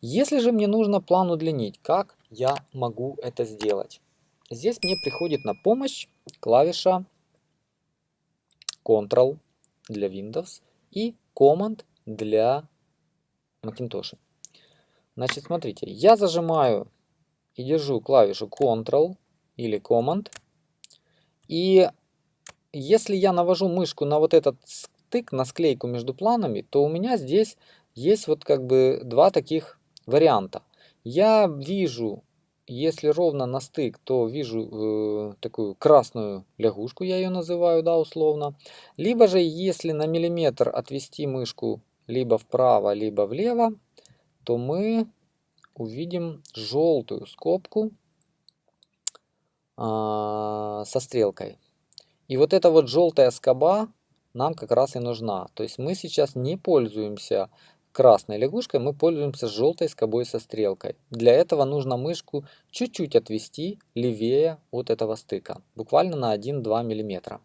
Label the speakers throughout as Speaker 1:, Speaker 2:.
Speaker 1: Если же мне нужно план удлинить, как я могу это сделать? Здесь мне приходит на помощь клавиша Ctrl для Windows и Command для Macintosh. Значит, смотрите, я зажимаю и держу клавишу Ctrl или Command. И если я навожу мышку на вот этот стык, на склейку между планами, то у меня здесь есть вот как бы два таких варианта. Я вижу, если ровно на стык, то вижу э, такую красную лягушку, я ее называю, да, условно. Либо же, если на миллиметр отвести мышку либо вправо, либо влево, то мы увидим желтую скобку а, со стрелкой. И вот эта вот желтая скоба нам как раз и нужна. То есть мы сейчас не пользуемся красной лягушкой, мы пользуемся желтой скобой со стрелкой. Для этого нужно мышку чуть-чуть отвести левее от этого стыка, буквально на 1-2 мм.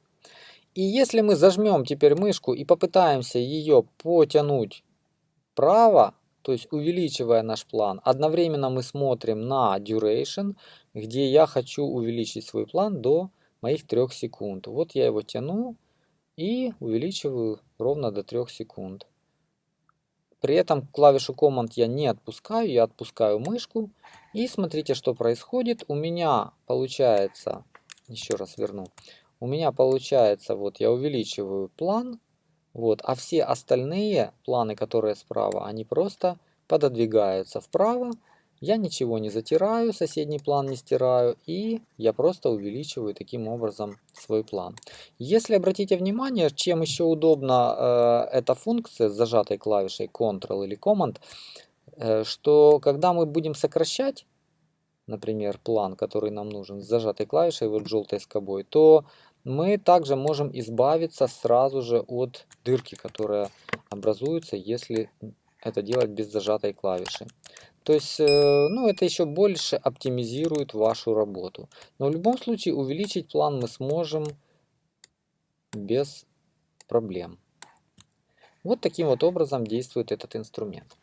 Speaker 1: И если мы зажмем теперь мышку и попытаемся ее потянуть вправо, то есть увеличивая наш план, одновременно мы смотрим на duration, где я хочу увеличить свой план до моих 3 секунд. Вот я его тяну и увеличиваю ровно до 3 секунд. При этом клавишу Command я не отпускаю, я отпускаю мышку. И смотрите, что происходит. У меня получается, еще раз верну, у меня получается, вот я увеличиваю план, вот, а все остальные планы, которые справа, они просто пододвигаются вправо. Я ничего не затираю, соседний план не стираю, и я просто увеличиваю таким образом свой план. Если обратите внимание, чем еще удобна э, эта функция с зажатой клавишей Ctrl или Command, э, что когда мы будем сокращать, например, план, который нам нужен, с зажатой клавишей, вот желтой скобой, то мы также можем избавиться сразу же от дырки, которая образуется, если это делать без зажатой клавиши. То есть, э, ну, это еще больше оптимизирует вашу работу. Но в любом случае увеличить план мы сможем без проблем. Вот таким вот образом действует этот инструмент.